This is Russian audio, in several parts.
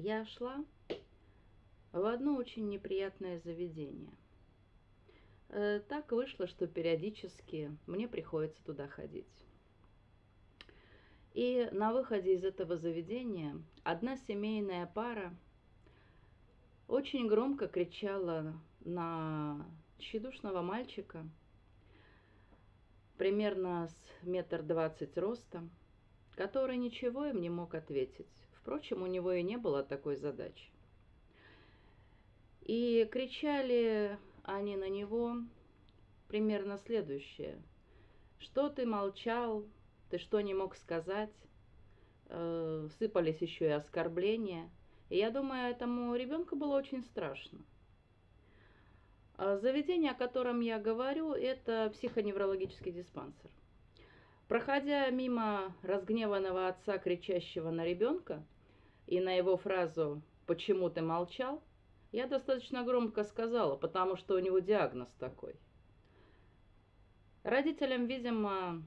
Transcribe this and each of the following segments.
я шла в одно очень неприятное заведение. Э, так вышло, что периодически мне приходится туда ходить. И на выходе из этого заведения одна семейная пара очень громко кричала на тщедушного мальчика, примерно с метр двадцать роста, который ничего им не мог ответить. Впрочем, у него и не было такой задачи. И кричали они на него примерно следующее. «Что ты молчал? Ты что не мог сказать?» э, Сыпались еще и оскорбления. И я думаю, этому ребенку было очень страшно. А заведение, о котором я говорю, это психоневрологический диспансер. Проходя мимо разгневанного отца, кричащего на ребенка, и на его фразу «почему ты молчал?», я достаточно громко сказала, потому что у него диагноз такой. Родителям, видимо,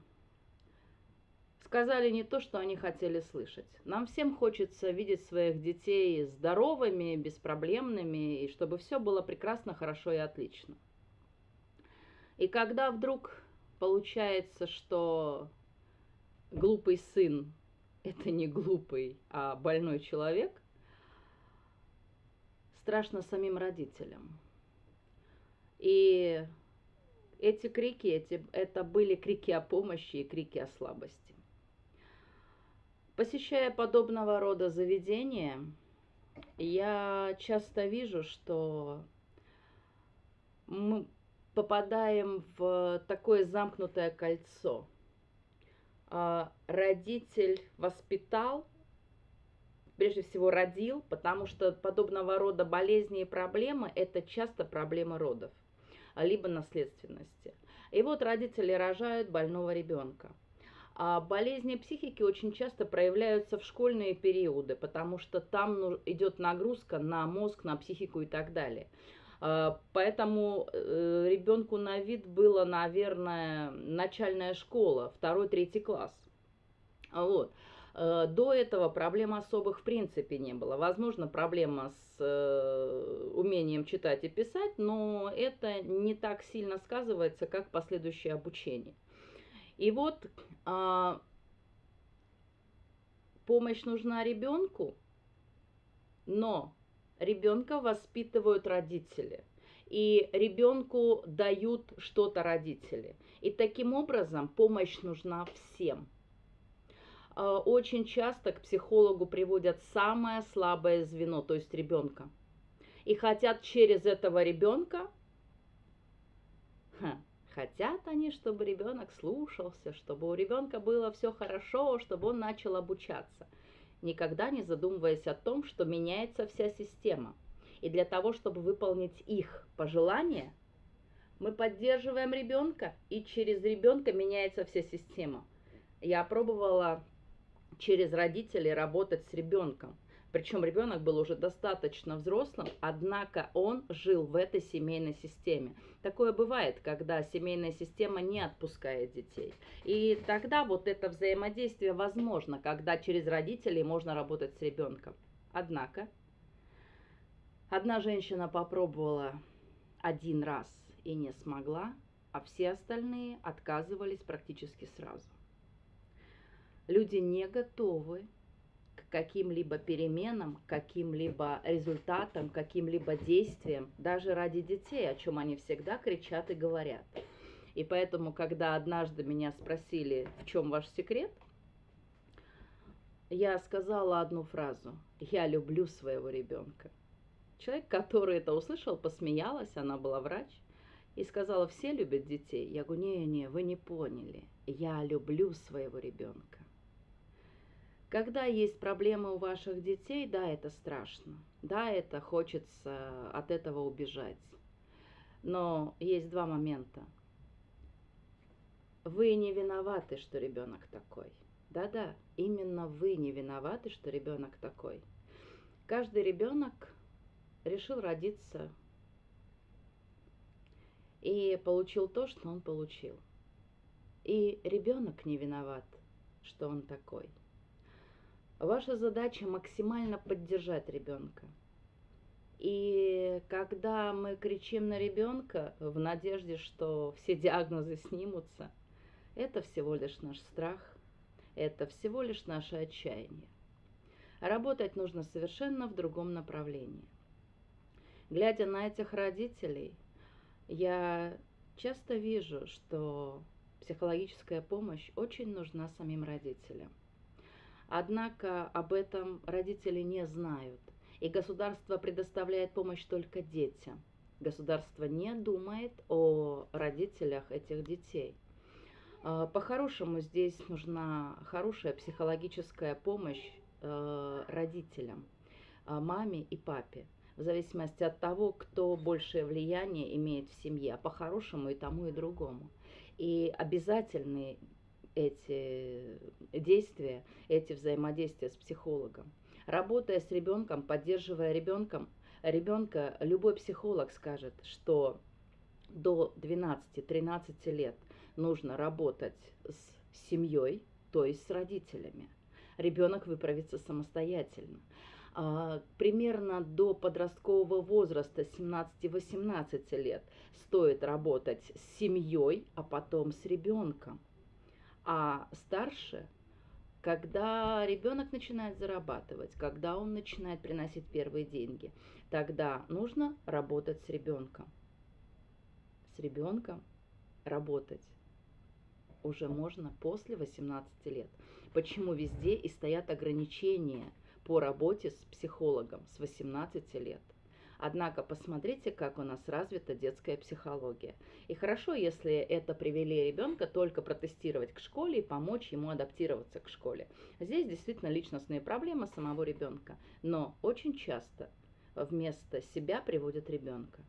сказали не то, что они хотели слышать. Нам всем хочется видеть своих детей здоровыми, беспроблемными, и чтобы все было прекрасно, хорошо и отлично. И когда вдруг получается, что глупый сын – это не глупый, а больной человек, страшно самим родителям. И эти крики, эти, это были крики о помощи и крики о слабости. Посещая подобного рода заведения, я часто вижу, что мы попадаем в такое замкнутое кольцо. А, родитель воспитал, прежде всего родил, потому что подобного рода болезни и проблемы – это часто проблемы родов, либо наследственности. И вот родители рожают больного ребенка. А болезни психики очень часто проявляются в школьные периоды, потому что там ну, идет нагрузка на мозг, на психику и так далее. А, поэтому э, ребенку на вид было, наверное, начальная школа, второй-третий класс. Вот. Э, до этого проблем особых в принципе не было. Возможно, проблема с э, умением читать и писать, но это не так сильно сказывается, как последующее обучение. И вот а, помощь нужна ребенку, но ребенка воспитывают родители. И ребенку дают что-то родители. И таким образом помощь нужна всем. А, очень часто к психологу приводят самое слабое звено, то есть ребенка. И хотят через этого ребенка, хотят они, чтобы ребенок слушался, чтобы у ребенка было все хорошо, чтобы он начал обучаться – никогда не задумываясь о том, что меняется вся система. И для того, чтобы выполнить их пожелания, мы поддерживаем ребенка, и через ребенка меняется вся система. Я пробовала через родителей работать с ребенком. Причем ребенок был уже достаточно взрослым, однако он жил в этой семейной системе. Такое бывает, когда семейная система не отпускает детей. И тогда вот это взаимодействие возможно, когда через родителей можно работать с ребенком. Однако, одна женщина попробовала один раз и не смогла, а все остальные отказывались практически сразу. Люди не готовы каким-либо переменам, каким-либо результатам, каким-либо действиям, даже ради детей, о чем они всегда кричат и говорят. И поэтому, когда однажды меня спросили, в чем ваш секрет, я сказала одну фразу. Я люблю своего ребенка. Человек, который это услышал, посмеялась, она была врач, и сказала, все любят детей. Я говорю, не-не, вы не поняли. Я люблю своего ребенка. Когда есть проблемы у ваших детей, да, это страшно. Да, это хочется от этого убежать. Но есть два момента. Вы не виноваты, что ребенок такой. Да-да, именно вы не виноваты, что ребенок такой. Каждый ребенок решил родиться и получил то, что он получил. И ребенок не виноват, что он такой. Ваша задача максимально поддержать ребенка. И когда мы кричим на ребенка в надежде, что все диагнозы снимутся, это всего лишь наш страх, это всего лишь наше отчаяние. Работать нужно совершенно в другом направлении. Глядя на этих родителей, я часто вижу, что психологическая помощь очень нужна самим родителям. Однако об этом родители не знают, и государство предоставляет помощь только детям. Государство не думает о родителях этих детей. А, по-хорошему здесь нужна хорошая психологическая помощь э, родителям, а, маме и папе, в зависимости от того, кто большее влияние имеет в семье, а по-хорошему и тому, и другому. И обязательные эти действия, эти взаимодействия с психологом. Работая с ребенком, поддерживая ребенком, ребенка, любой психолог скажет, что до 12-13 лет нужно работать с семьей, то есть с родителями. Ребенок выправится самостоятельно. А, примерно до подросткового возраста 17-18 лет стоит работать с семьей, а потом с ребенком. А старше, когда ребенок начинает зарабатывать, когда он начинает приносить первые деньги, тогда нужно работать с ребенком. С ребенком работать уже можно после 18 лет. Почему везде и стоят ограничения по работе с психологом с 18 лет? Однако посмотрите, как у нас развита детская психология. И хорошо, если это привели ребенка только протестировать к школе и помочь ему адаптироваться к школе. Здесь действительно личностные проблемы самого ребенка. Но очень часто вместо себя приводят ребенка.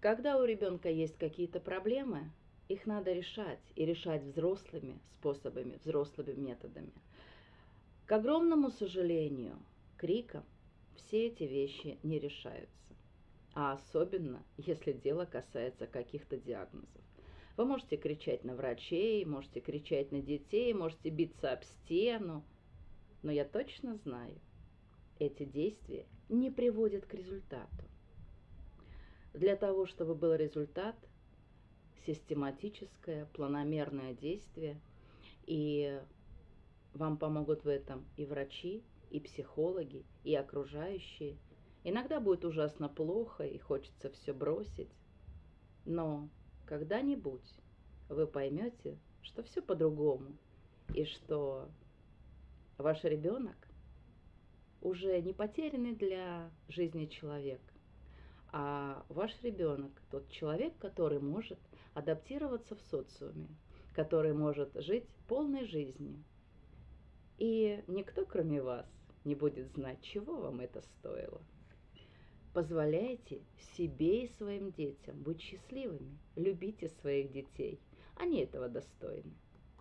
Когда у ребенка есть какие-то проблемы, их надо решать и решать взрослыми способами, взрослыми методами. К огромному сожалению, криком все эти вещи не решаются. А особенно, если дело касается каких-то диагнозов. Вы можете кричать на врачей, можете кричать на детей, можете биться об стену. Но я точно знаю, эти действия не приводят к результату. Для того, чтобы был результат, систематическое, планомерное действие, и вам помогут в этом и врачи, и психологи, и окружающие. Иногда будет ужасно плохо и хочется все бросить. Но когда-нибудь вы поймете, что все по-другому, и что ваш ребенок уже не потерянный для жизни человек, а ваш ребенок тот человек, который может адаптироваться в социуме, который может жить полной жизнью. И никто, кроме вас, не будет знать, чего вам это стоило. Позволяйте себе и своим детям быть счастливыми. Любите своих детей. Они этого достойны.